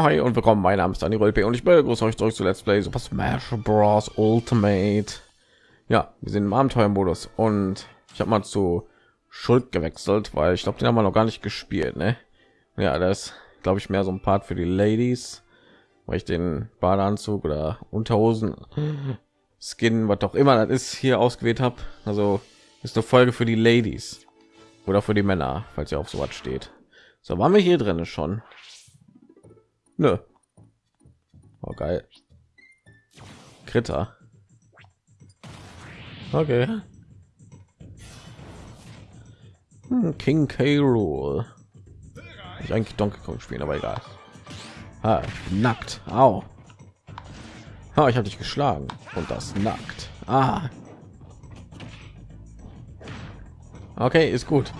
Hi und willkommen. Mein Name ist Daniel Rolpe und ich begrüße euch zurück zu Let's Play Super Smash Bros. Ultimate. Ja, wir sind im Abenteuermodus und ich habe mal zu Schuld gewechselt, weil ich glaube, den haben wir noch gar nicht gespielt, ne? Ja, das glaube ich mehr so ein Part für die Ladies, weil ich den Badeanzug oder Unterhosen, Skin, was auch immer das ist, hier ausgewählt habe. Also ist eine Folge für die Ladies oder für die Männer, falls ihr auf sowas steht. So waren wir hier drin schon. Nö. Oh, geil. Kritter. Okay. Hm, King K. Rule. Ich eigentlich Donkey Kong spielen, aber egal. Ah, nackt. Au. Ah, ich habe dich geschlagen und das nackt. Ah. Okay, ist gut.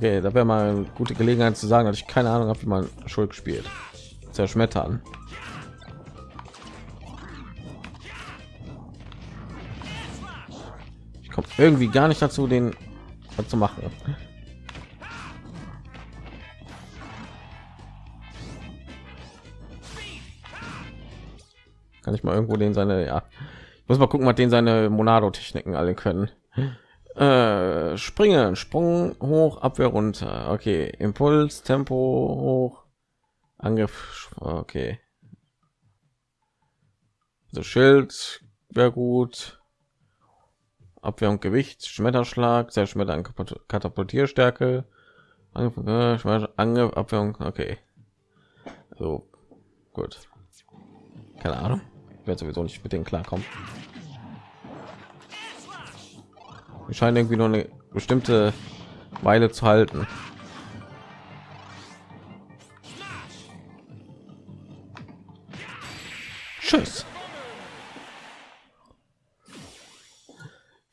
Okay, da wäre mal eine gute Gelegenheit zu sagen, dass ich keine Ahnung habe, wie man Schuld spielt. Zerschmettern. Ich komme irgendwie gar nicht dazu, den zu machen. Kann ich mal irgendwo den seine, ja, ich muss mal gucken, was den seine Monado-Techniken alle können. Äh, springen, Sprung hoch, Abwehr runter. Okay, Impuls, Tempo hoch, Angriff. Okay. So Schild wäre gut. Abwehr und Gewicht, Schmetterschlag, Zerschmettern, Katapultierstärke, Angriff, äh, Angriff, Abwehr und okay. So gut. Keine Ahnung. Ich sowieso nicht mit denen klarkommen. Wir scheinen irgendwie nur eine bestimmte Weile zu halten. Tschüss.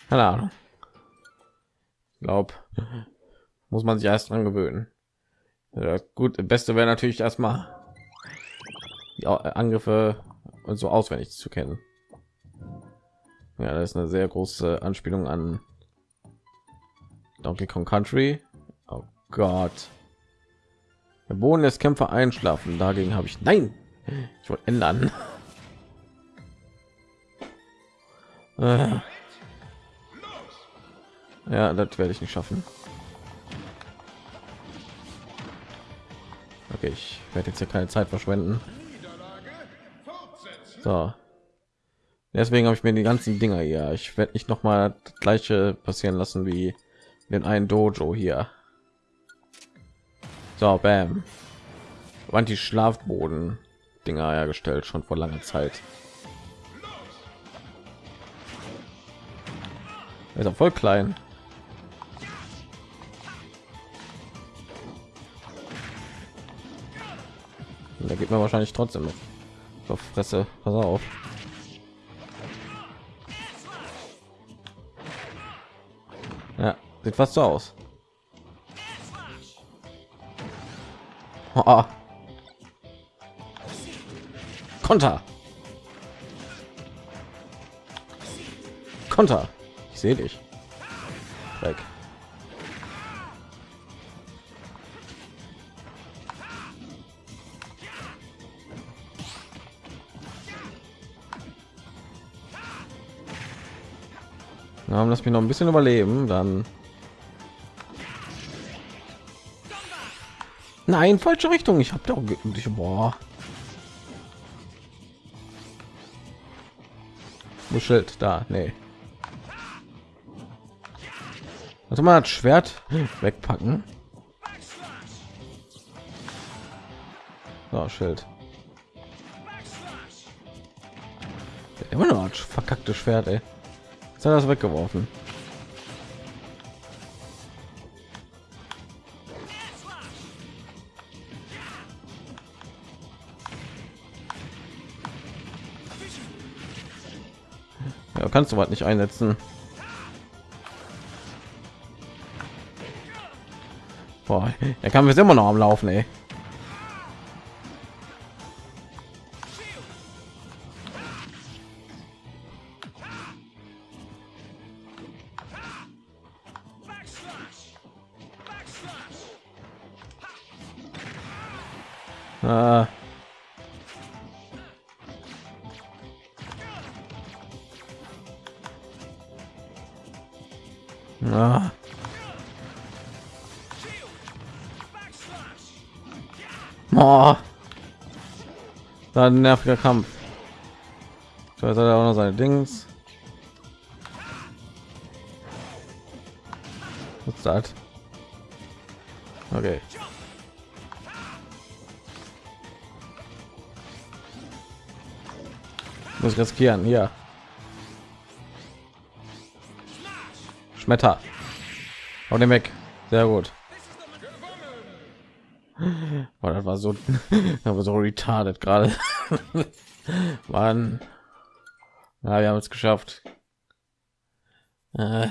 Keine Ahnung. Ich glaube, muss man sich erst dran gewöhnen. Ja, gut, beste wäre natürlich erstmal die Angriffe und so auswendig zu kennen. Ja, das ist eine sehr große Anspielung an Donkey Kong Country. Oh Gott. Der Boden des Kämpfer einschlafen. Dagegen habe ich nein. Ich wollte ändern. Äh. Ja, das werde ich nicht schaffen. Okay, ich werde jetzt hier keine Zeit verschwenden. So. Deswegen habe ich mir die ganzen Dinger hier. Ich werde nicht noch mal das gleiche passieren lassen wie den einen Dojo hier. So, bam. Wann die Schlafboden Dinger hergestellt schon vor langer Zeit. ist auch voll klein. Da geht man wahrscheinlich trotzdem noch Fresse. Pass auf. Sieht fast so aus. Oh. Konter. Konter. Ich sehe dich. Weg. Ja, lass mich noch ein bisschen überleben, dann Nein, falsche Richtung. Ich habe doch ich, boah. Wo Schild da? Nee. Also mal das Schwert wegpacken. So, Schild. Immer noch verkackte Schwert, ey. Jetzt hat das weggeworfen. Kannst du was nicht einsetzen. Boah, der Kampf ist immer noch am Laufen, ey. Da ein nerviger Kampf. Jetzt hat er auch noch seine Dings. Was ist das? Okay. Muss riskieren, hier. Schmetter. Hau den weg. Sehr gut. Oh, das war so, das war so retarded gerade. Mann. Ja, wir haben es geschafft. Äh.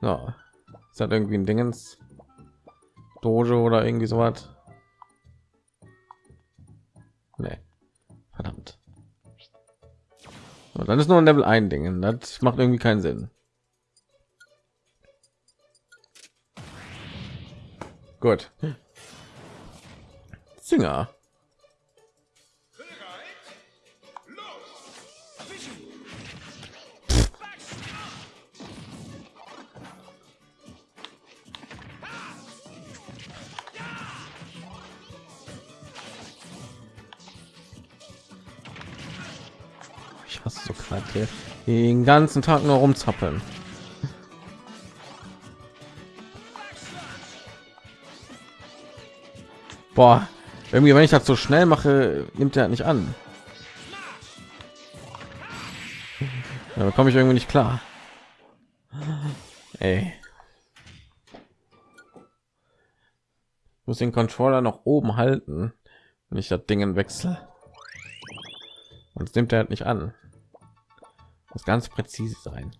So. Ist das irgendwie ein Dingens? Dojo oder irgendwie so was? Nee. Verdammt. So, dann ist nur ein Level ein Dingen. Das macht irgendwie keinen Sinn. Gut. Singer. Ich hasse so gerade den ganzen Tag nur rumzappeln. Boah, irgendwie, wenn ich das so schnell mache, nimmt er nicht an. Da komme ich irgendwie nicht klar. Ey. Ich muss den Controller noch oben halten, wenn ich das Dingen wechsle. Und nimmt er halt nicht an. Muss ganz präzise sein.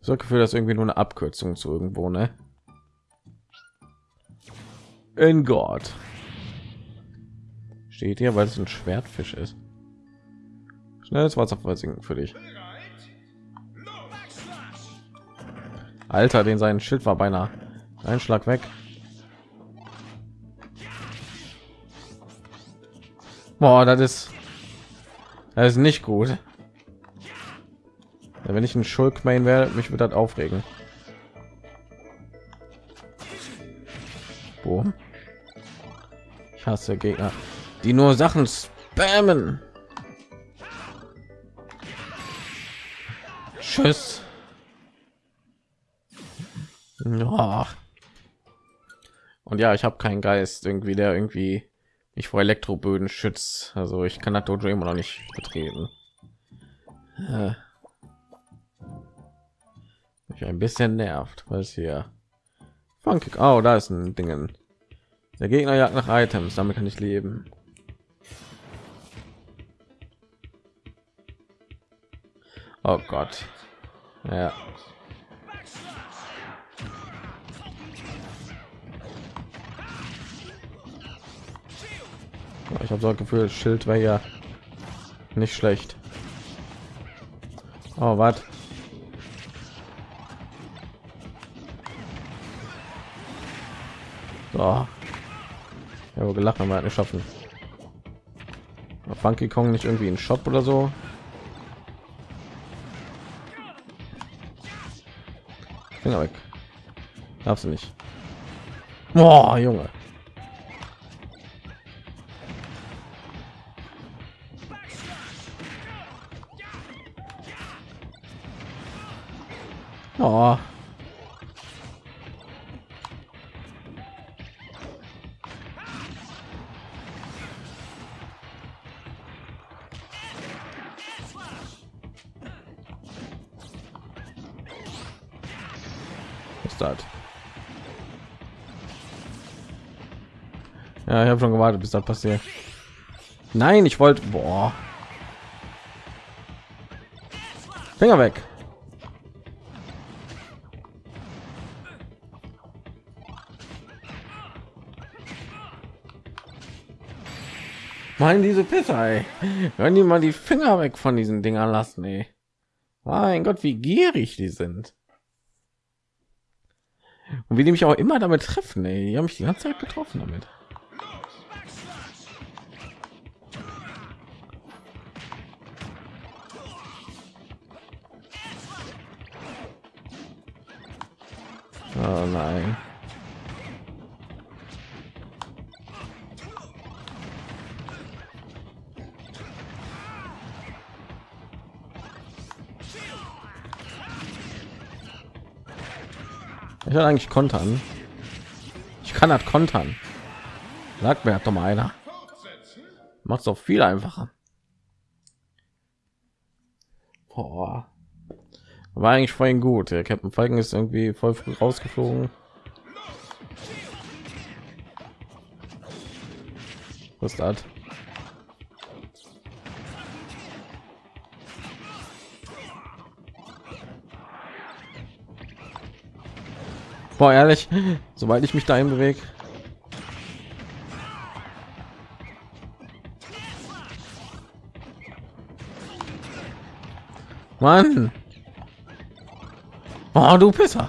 So Gefühl, dass irgendwie nur eine Abkürzung zu irgendwo, ne? In Gott. Steht hier, weil es ein Schwertfisch ist. Schnelles Wasserfall sinken für dich. Alter, den sein Schild war beinahe ein Schlag weg. Boah, das ist das ist nicht gut. Wenn ich ein Schulkmain wäre, mich wird das aufregen. Boom. Hasse Gegner, die nur Sachen spammen. Tschüss. Ja. Und ja, ich habe keinen Geist irgendwie, der irgendwie mich vor Elektroböden schützt. Also ich kann das Dojo immer noch nicht betreten. Äh. Ein bisschen nervt, was hier. Funky. Oh, da ist ein Dingen. Der Gegner jagt nach Items, damit kann ich leben. Oh Gott. Ja. Ich habe so ein Gefühl, Schild wäre ja nicht schlecht. Oh, was? So. Ja, aber gelacht halt nicht schaffen. Funky Kong nicht irgendwie ein Shop oder so? Finger weg. Darfst du nicht. Boah, Junge. Das passiert. Nein, ich wollte. Boah. Finger weg. Mein diese Pisser, Wenn die mal die Finger weg von diesen Dingern lassen, ey. Mein Gott, wie gierig die sind. Und wie die mich auch immer damit treffen, ey. Die haben mich die ganze Zeit getroffen damit. Oh nein. Ich will eigentlich kontern. Ich kann das kontern. Sagt mir doch mal einer. Macht es auch viel einfacher. Boah. War eigentlich vorhin gut. Der Captain Falcon ist irgendwie voll früh rausgeflogen. Was das? Boah, ehrlich, sobald ich mich dahin bewege. Mann. Oh, du Pisser.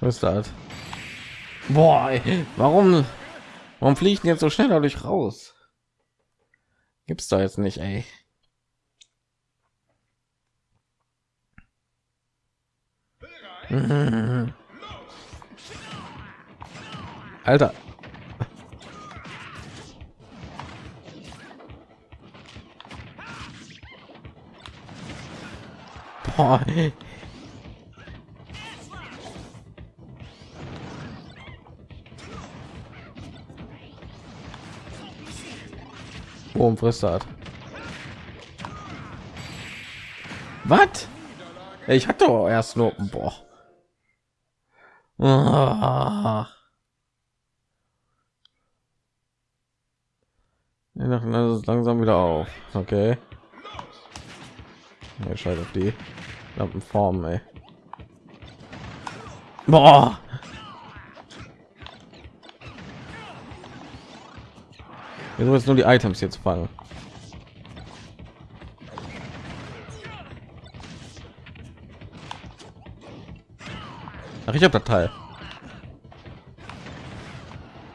Was ist das? Boah, ey, warum? Warum fliegt jetzt so schnell dadurch raus? Gibt's da jetzt nicht, ey. Alter. Boah. Boom, frisst. Was? Ich hatte doch erst nur boah. Ah. Das ist langsam wieder auf. Okay. Ja, scheiß auf die Lampenform, ey. Boah. Wieso jetzt nur die Items jetzt fangen? Ach, ich habe das Teil.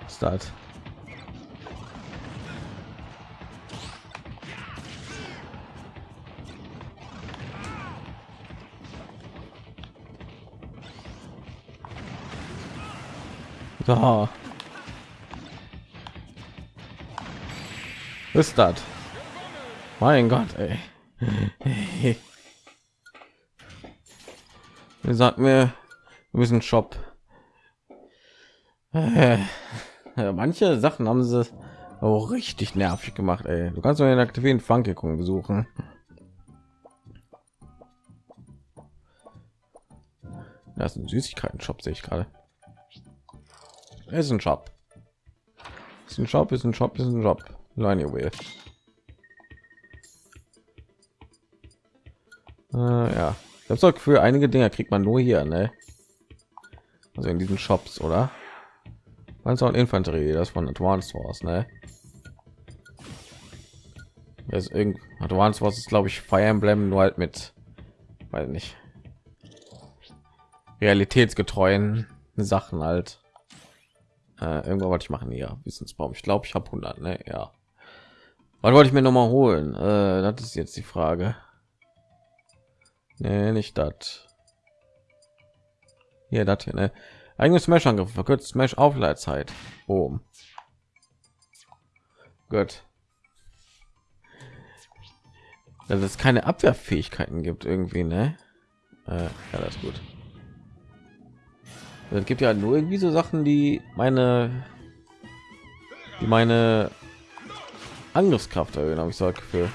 Start. So. Ist das? Mein Gott, ey. Wie sagt mir, wir müssen Shop. Äh, manche Sachen haben sie auch richtig nervig gemacht. Ey. Du kannst nur den aktivieren Funkikung besuchen. Das ist ein Süßigkeiten-Shop, sehe ich gerade. Ist ein Shop. Ist ein Shop, ist ein Shop, ist ein Job. Line will. Äh, ja, das sorgt für einige Dinge kriegt man nur hier, ne? Also in diesen Shops, oder? Man und Infanterie, das von Advanced Wars, ne? Das ist irgend Advanced Wars ist, glaube ich, Fire Emblem nur halt mit, weil nicht realitätsgetreuen Sachen halt. Äh, irgendwo wollte ich machen ja Wissensbaum. Ich glaube, ich habe 100, ne? Ja. Was wollte ich mir noch mal holen? Äh, das ist jetzt die Frage. Nee, nicht das. Hier, das hier, ne? Eigene Smash-Angriff verkürzt Smash Aufleitzeit. Boom. Gut. Dass es keine Abwehrfähigkeiten gibt irgendwie, ne? Äh, ja, das ist gut. Es gibt ja nur irgendwie so Sachen, die meine, die meine Angriffskraft erhöhen, habe ich so Gefühl.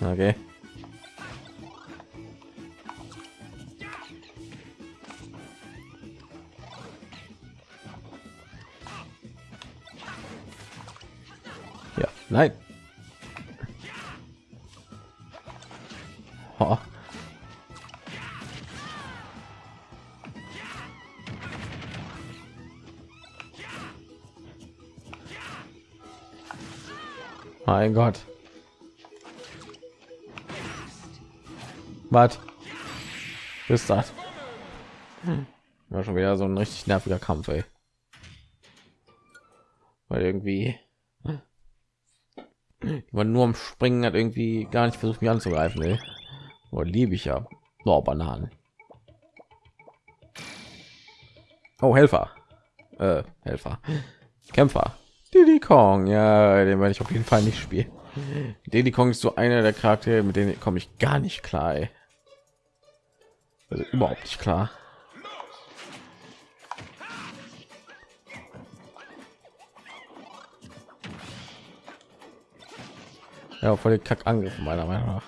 Okay. Ja, nein. Mein Gott. Was? Ist das? War schon wieder so ein richtig nerviger Kampf, ey. Weil irgendwie man nur am Springen hat irgendwie gar nicht versucht, mich anzugreifen, ey. Oh, liebe ich ja. Oh, Bananen. Oh, Helfer. Äh, Helfer. Kämpfer. Diddy Kong, ja, den werde ich auf jeden Fall nicht spielen. Diddy Kong ist so einer der Charaktere, mit denen komme ich gar nicht klar. Ey. Also überhaupt nicht klar. Ja, voll den Kack angriffen meiner Meinung nach.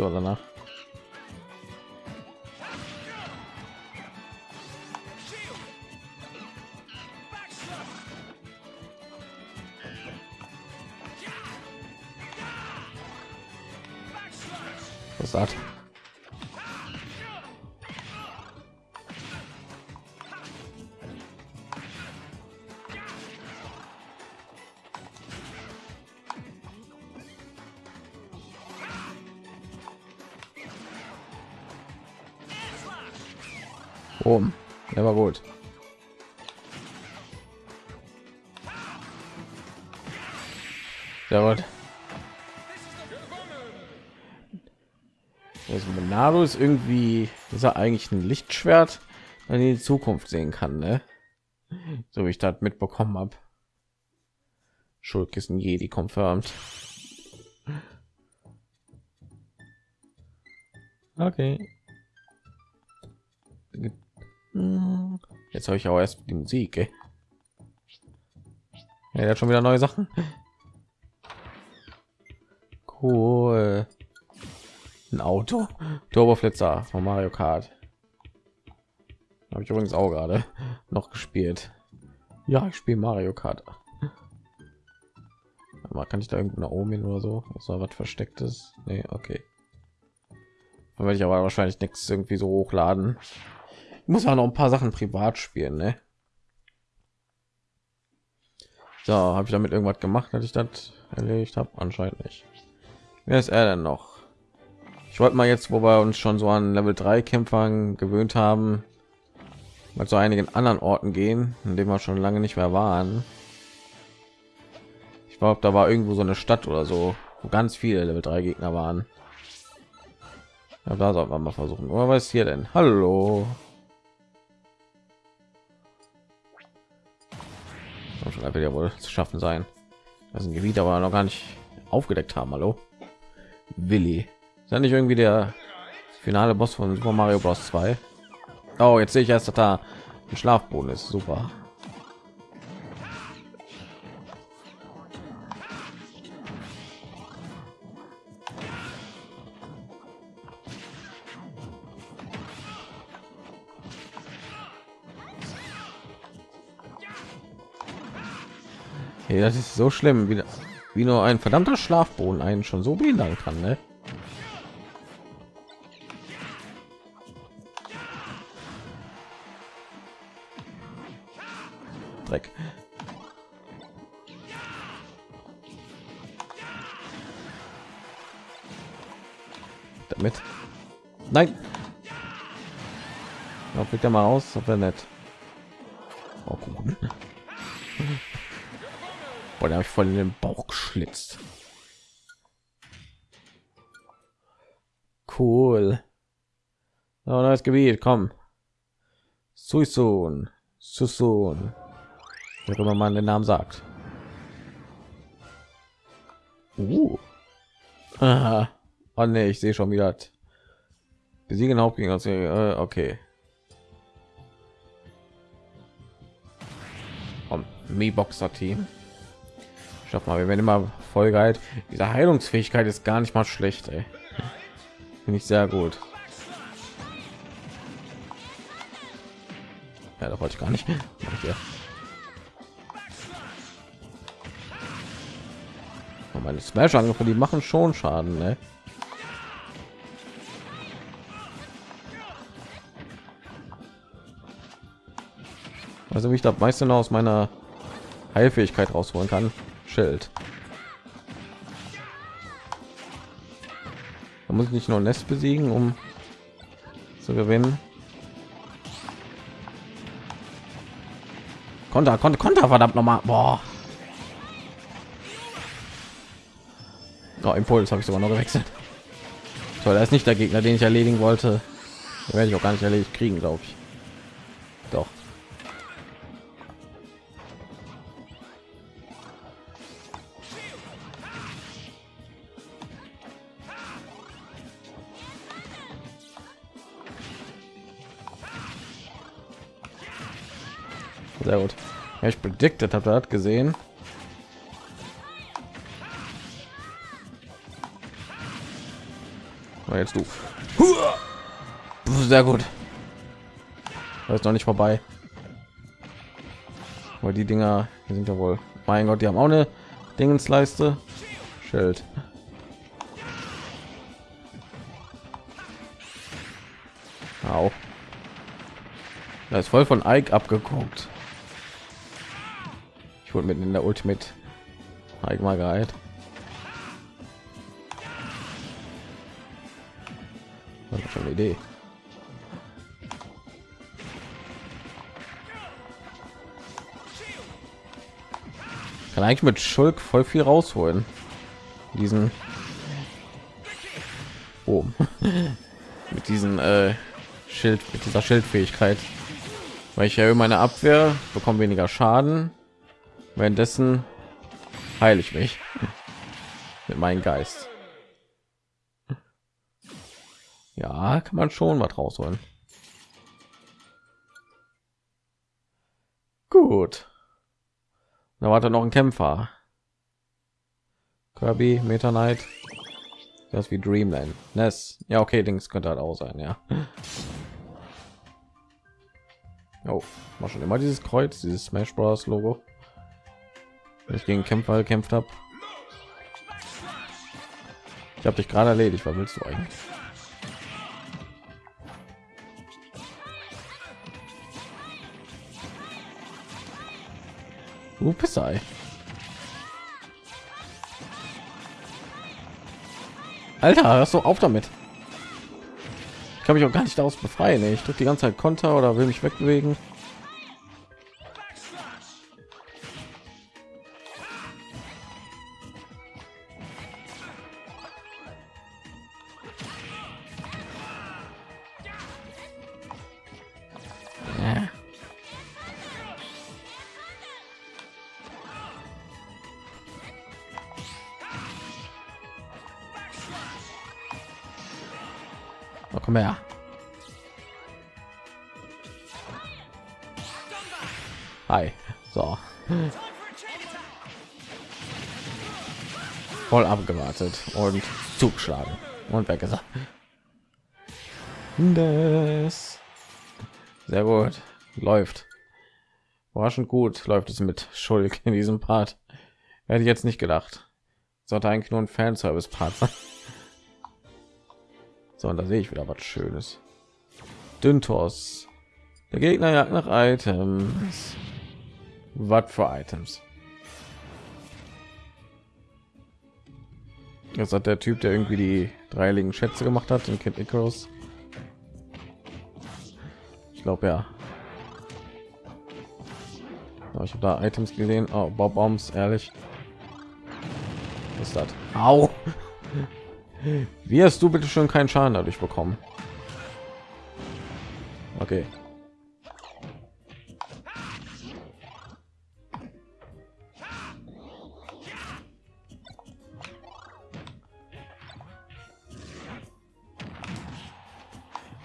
Irgendwie nicht Oben. Der war gut. Sehr gut. Monado ist irgendwie, ist er eigentlich ein Lichtschwert, in die Zukunft sehen kann, ne? So wie ich das mitbekommen habe. Schulkissen Jedi confirmed. Okay. Jetzt habe ich auch erst die Musik. Ey. Ja, der hat schon wieder neue Sachen. Cool. Ein Auto. Turboflitzer von Mario Kart. Habe ich übrigens auch gerade noch gespielt. Ja, ich spiele Mario Kart. Aber kann ich da irgendwo nach oben hin oder so? Ist was verstecktes? Nee, okay. Dann werde ich aber wahrscheinlich nichts irgendwie so hochladen muss auch noch ein paar Sachen privat spielen, ne? So, habe ich damit irgendwas gemacht, dass ich das erledigt habe? Anscheinend nicht. Wer ist er denn noch? Ich wollte mal jetzt, wo wir uns schon so an Level 3 Kämpfern gewöhnt haben, mal zu einigen anderen Orten gehen, in dem wir schon lange nicht mehr waren. Ich glaube, da war irgendwo so eine Stadt oder so, wo ganz viele Level 3 Gegner waren. Ja, da sollten wir mal versuchen. Oder was ist hier denn? Hallo. Schon wird ja wohl zu schaffen sein. Das ist ein Gebiet, aber noch gar nicht aufgedeckt haben. Hallo, Willi. Ist ja nicht irgendwie der finale Boss von Super Mario Bros. 2? Oh, jetzt sehe ich erst, dass da ein Schlafboden ist. Super. Hey, das ist so schlimm, wie, wie nur ein verdammter Schlafboden einen schon so behindern kann. Ne? Dreck. Damit. Nein. Ja, fliegt er mal aus, ob nett. Boah, da habe ich voll in den Bauch geschlitzt. Cool. Oh, neues Gebiet, komm. Suisun. Susun. Wie immer man den Namen sagt. Uh. Aha. Oh ne, ich sehe schon wieder. Besiegen Hauptgegner. Äh, okay. Mi Boxer Schaff mal, wir werden immer voll geil. Diese Heilungsfähigkeit ist gar nicht mal schlecht, finde ich sehr gut. Ja, da wollte ich gar nicht. Ja. meine Smash Angriffe, die machen schon Schaden, ne? Also wie ich da meiste noch aus meiner Heilfähigkeit rausholen kann. Schild. Da muss ich nicht nur Nest besiegen, um zu gewinnen. Konter, Konter, Konter, verdammt nochmal. Boah. Oh, Impuls habe ich sogar noch gewechselt. So, da ist nicht der Gegner, den ich erledigen wollte. Den werde ich auch gar nicht erledigt kriegen, glaube ich. Doch. Sehr gut. Ja, ich predicted, habt ihr das gesehen? jetzt du. Sehr gut. Das ist noch nicht vorbei. Weil die Dinger die sind ja wohl. Mein Gott, die haben auch eine Dingensleiste. Schild. Auch. Da ist voll von Ike abgeguckt. Wurde mitten in der Ultimate geheilt. schon eine Idee. Kann eigentlich mit Schulk voll viel rausholen. Diesen oh. mit diesen äh, Schild, mit dieser Schildfähigkeit, weil ich erhöhe meine Abwehr, bekomme weniger Schaden. Währenddessen heile ich mich mit meinem Geist. Ja, kann man schon was rausholen. Gut. Da war noch ein Kämpfer. Kirby, Meta Knight. Das wie Dreamland. Ness. Ja, okay, Dings könnte halt auch sein, ja. Oh, war schon immer dieses Kreuz, dieses Smash Bros. Logo. Wenn ich gegen Kämpfer gekämpft habe. Ich habe dich gerade erledigt. Was willst du eigentlich? Du Pissei. Alter, hast du auf damit. Ich kann mich auch gar nicht daraus befreien. Ich drücke die ganze Zeit Konter oder will mich wegbewegen. Voll abgewartet und zugeschlagen und weggesagt. Das. Sehr gut. Läuft. Überraschend gut läuft es mit Schulk in diesem Part. Hätte ich jetzt nicht gedacht. Sollte eigentlich nur ein Fanservice-Part sein. So, und da sehe ich wieder was Schönes. Düntos. Der Gegner jagt nach Items. Was für Items? Das hat der Typ, der irgendwie die dreiligen Schätze gemacht hat, in Kid Icarus. Ich glaube ja. ich habe da Items gesehen. Oh, Bob Bombs, ehrlich. Was ist das? Au! Wie hast du bitte schon keinen Schaden dadurch bekommen? Okay.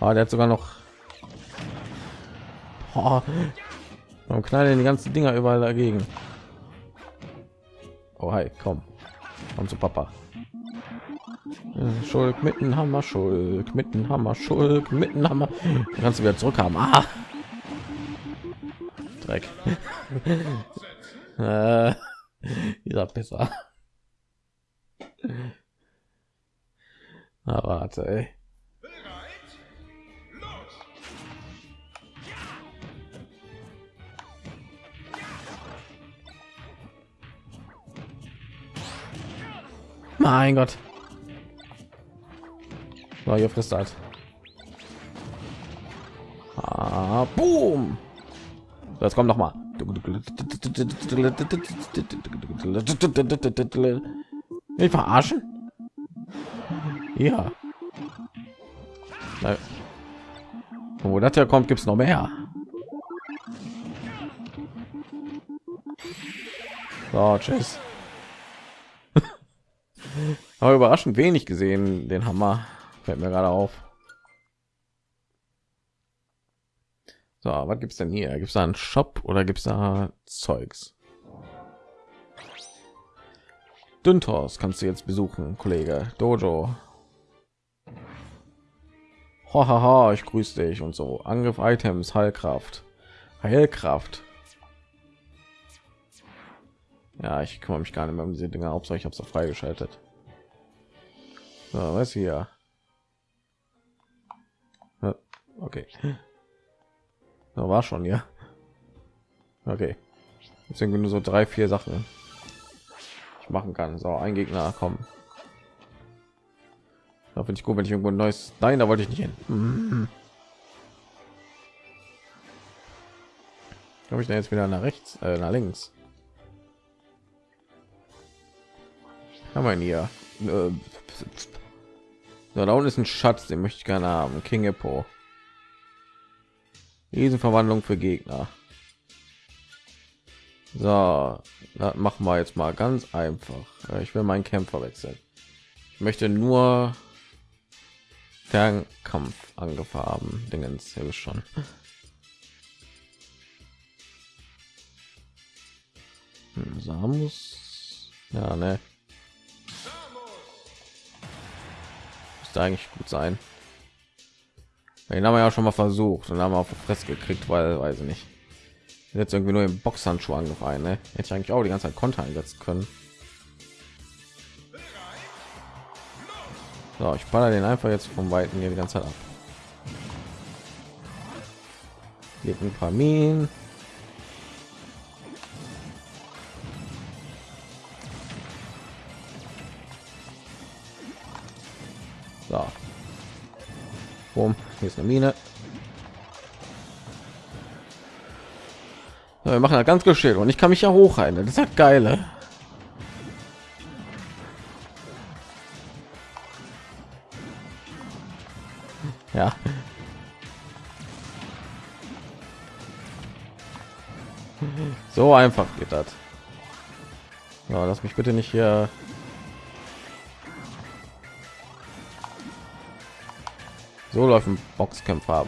Ah, der hat sogar noch. Oh, warum knallen die ganzen Dinger überall dagegen? Oh, hi, komm, komm zu Papa. Schulk mitten Hammer, Schulk mitten Hammer, Schulk mitten Hammer. kannst du wieder zurückhaben. Ah. Dreck. äh, dieser besser. Na, warte, ey. Mein Gott. So, hier frisst halt. Ah, boom. Das kommt noch mal. Ich verarschen? Ja. Wo das ja kommt, gibt es noch mehr. So, tschüss. Aber überraschend wenig gesehen, den Hammer. Fällt mir gerade auf. So, was gibt's denn hier? Gibt es einen Shop oder gibt es da Zeugs? Düntos kannst du jetzt besuchen, Kollege. Dojo. Hahaha, ich grüße dich und so. Angriff Items, Heilkraft. Heilkraft. Ja, ich kümmere mich gar nicht mehr um diese Dinge. Hauptsache ich habe es freigeschaltet. So, was hier? Okay. Da war schon ja. Okay. Irgendwie nur so drei, vier Sachen ich machen kann. So, ein Gegner kommen. Da finde ich gut, wenn ich irgendwo ein neues. Nein, da wollte ich nicht hin. Habe ich denn jetzt wieder nach rechts, äh, nach links? Haben wir hier? Äh, so, da unten ist ein Schatz, den möchte ich gerne haben. King Hippo. Riesenverwandlung für Gegner. So, machen wir jetzt mal ganz einfach. Ich will meinen Kämpfer wechseln. Ich möchte nur Fernkampf angefahren. Dingens hier schon. Hm, Samus. Ja, ne. Müsste eigentlich gut sein. Den haben wir ja schon mal versucht und haben wir auf die Fresse gekriegt, weil weiß ich nicht. Jetzt irgendwie nur im Boxhandschuh angefallen, ne? Hätte ich eigentlich auch die ganze Zeit Konter einsetzen können. So, ich baller den einfach jetzt vom Weiten hier die ganze Zeit ab. Hier ein paar Minen. Boom. Hier ist eine Mine. Ja, wir machen ja ganz geschehen und ich kann mich ja hochhalten. Das ist halt geile. Ja. So einfach geht das. Ja, lass mich bitte nicht hier So läuft ein Boxkämpfer ab.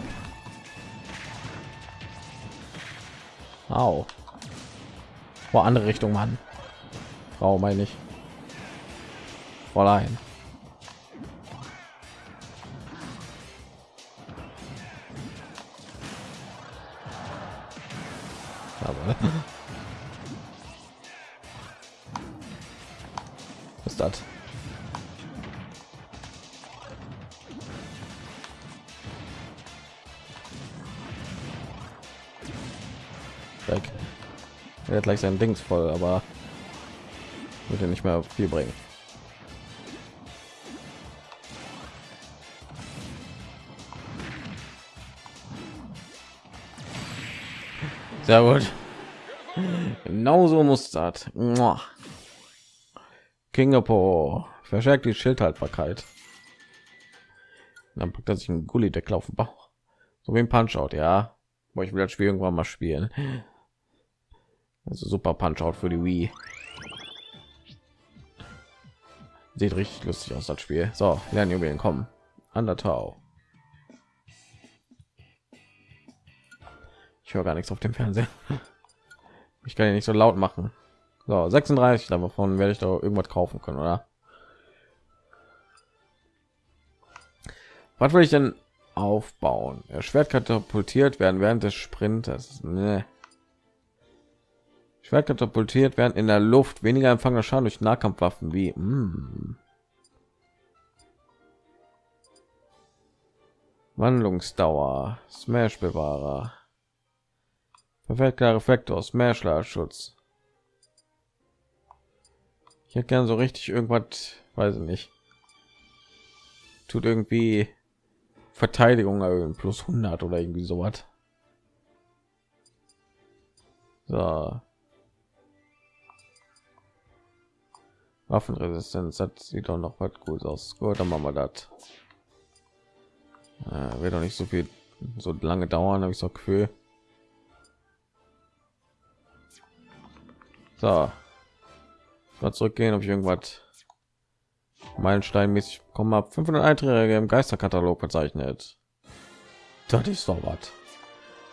Au. Vor andere Richtung, Mann. Frau meine ich. Fräulein. Aber gleich sein Dings voll, aber wird ja nicht mehr viel bringen. Sehr gut. Genauso muss das. Kingapo verstärkt die Schildhaltbarkeit. Dann packt er sich einen Gullideckel auf den Bauch. So wie ein Punch-Out, ja. Boah, ich will das Spiel irgendwann mal spielen. Also super Punch Out für die Wii. Sieht richtig lustig aus das Spiel. So, lernen Juwelen kommen. Undertale. Ich höre gar nichts auf dem Fernseher. Ich kann ja nicht so laut machen. So, 36 davon werde ich da irgendwas kaufen können, oder? Was will ich denn aufbauen? Er Schwert katapultiert werden während des Sprintes. Nee. Schwert katapultiert werden in der Luft weniger empfangener Schaden durch Nahkampfwaffen wie mm. Wandlungsdauer, Smash Bewahrer, perfekter Reflektor, Smash Schutz. Ich hätte gern so richtig irgendwas, weiß ich nicht. Tut irgendwie Verteidigung erhöhen plus 100 oder irgendwie so was. So. Waffenresistenz hat sieht doch noch was gut aus. Gut, dann machen wir das. Äh, wird doch nicht so viel so lange dauern, habe ich so Gefühl. So. Mal zurückgehen, ob ich irgendwas Meilenstein-mäßig kommen habe. 500 Einträge im Geisterkatalog verzeichnet. Das ist doch was.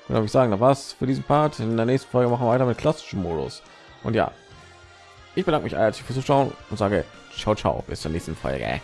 Würde ich sagen, da war's für diesen Part. In der nächsten Folge machen wir weiter mit klassischen Modus. Und ja, ich bedanke mich herzlich fürs Zuschauen und sage ciao, ciao, bis zur nächsten Folge.